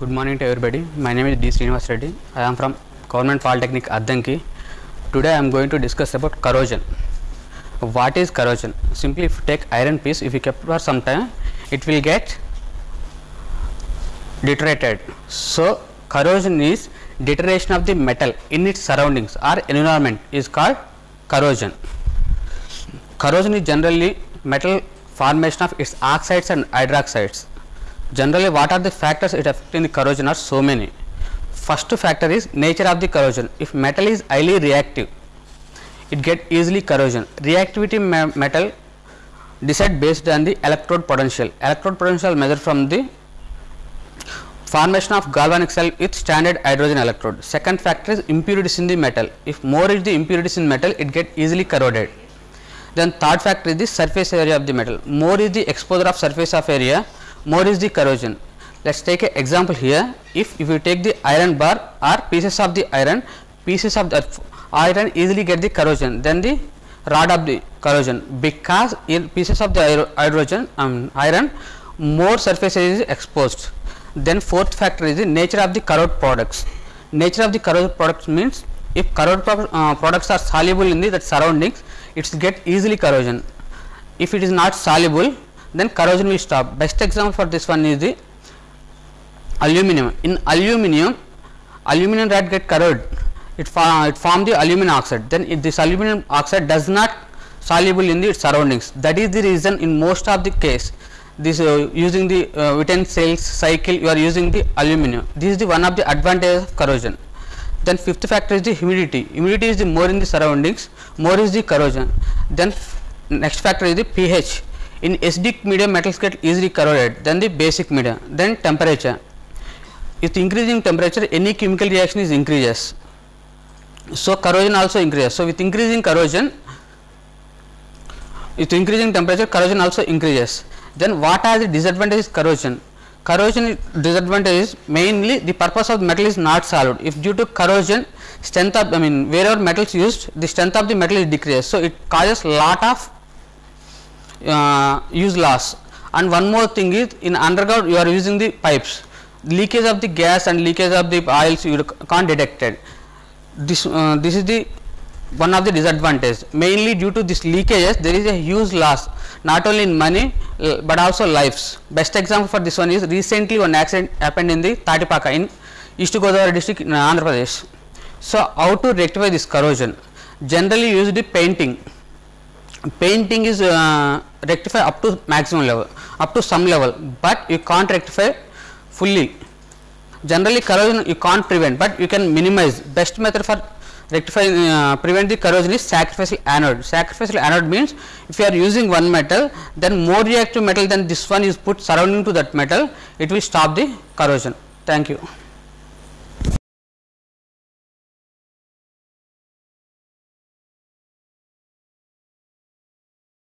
Good morning to everybody. My name is D. Srinivas Reddy. I am from Government Polytechnic Addanki. Today I am going to discuss about corrosion. What is corrosion? Simply if you take iron piece, if you kept for some time, it will get deteriorated. So corrosion is deterioration of the metal in its surroundings or environment is called corrosion. Corrosion is generally metal formation of its oxides and hydroxides. Generally, what are the factors it affect in the corrosion are so many. First factor is nature of the corrosion. If metal is highly reactive, it get easily corrosion. Reactivity me- metal decide based on the electrode potential. Electrode potential measured from the formation of galvanic cell with standard hydrogen electrode. Second factor is impurities in the metal. If more is the impurities in metal, it get easily corroded. Then third factor is the surface area of the metal. More is the exposure of surface of area, more is the corrosion. Let us take an example here. If, if you take the iron bar or pieces of the iron, pieces of the iron easily get the corrosion, then the rod of the corrosion because in pieces of the hydrogen um, iron more surface is exposed. Then fourth factor is the nature of the corrode products. Nature of the corrode products means if corrode pro- uh, products are soluble in the that surroundings, it get easily corrosion. If it is not soluble, then corrosion will stop. Best example for this one is the aluminum. In aluminum, aluminum rod get corroded. It, fa- it form the aluminum oxide. Then if this aluminum oxide does not soluble in the surroundings. That is the reason in most of the case this uh, using the uh, Witten cells cycle you are using the aluminum. This is the one of the advantages of corrosion. Then fifth factor is the humidity. Humidity is the more in the surroundings, more is the corrosion. Then next factor is the pH. In acidic medium metals get easily corroded. Then the basic medium. Then temperature. With increasing temperature, any chemical reaction is increases. So corrosion also increases. So with increasing corrosion, with increasing temperature, corrosion also increases. Then what are the disadvantages corrosion? Corrosion disadvantage is mainly the purpose of the metal is not solid. If due to corrosion, strength of I mean wherever metal is used, the strength of the metal is decreased. So it causes lot of uh, use loss. And one more thing is in underground you are using the pipes. Leakage of the gas and leakage of the oils you can't detect it. This uh, this is the one of the disadvantage. Mainly due to this leakages, there is a huge loss not only in money uh, but also lives. Best example for this one is recently one accident happened in the Tatipaka in East Godavari district in Andhra Pradesh. So how to rectify this corrosion? Generally used the painting painting is uh, rectify up to maximum level up to some level but you can't rectify fully. Generally corrosion you can't prevent but you can minimize. Best method for rectify uh, prevent the corrosion is sacrificial anode. Sacrificial anode means if you are using one metal then more reactive metal than this one is put surrounding to that metal it will stop the corrosion. Thank you